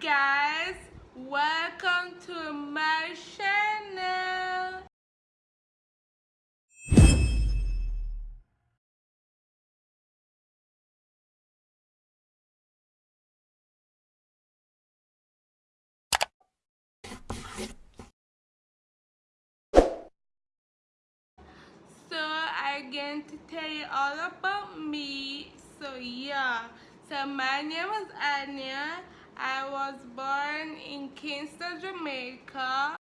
guys, welcome to my channel. So I'm going to tell you all about me. So yeah, so my name is Anya. I was born in Kingston, Jamaica.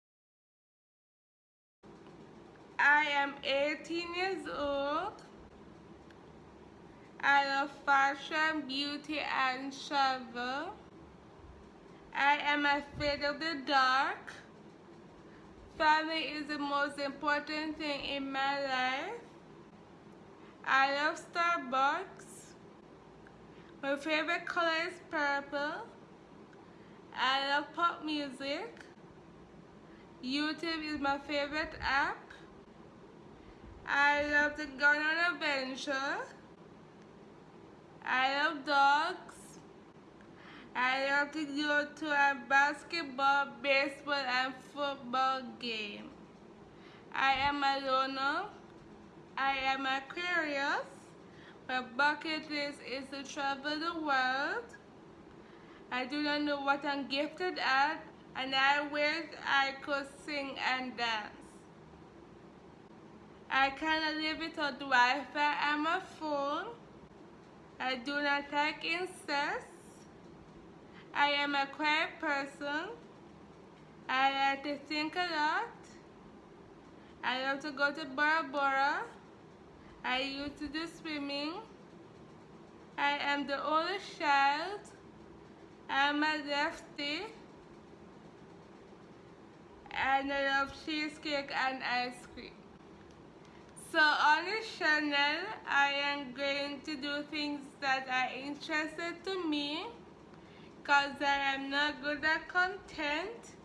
I am 18 years old. I love fashion, beauty, and travel. I am afraid of the dark. Family is the most important thing in my life. I love Starbucks. My favorite color is purple. I love pop music. YouTube is my favorite app. I love to go on adventure. I love dogs. I love to go to a basketball, baseball, and football game. I am a loner. I am Aquarius. My bucket list is to travel the world. I do not know what I'm gifted at, and I wish I could sing and dance. I cannot live without Wi-Fi and my phone. I do not like incest. I am a quiet person. I like to think a lot. I love to go to Bora Bora. I used to do swimming. I am the oldest child. I'm a lefty. And I love cheesecake and ice cream. So on this channel, I am going to do things that are interested to me because I am not good at content.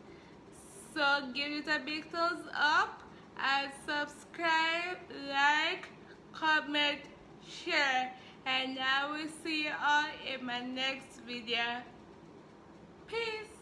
So give it a big thumbs up and subscribe, like, comment, share. And I will see you all in my next video. Peace.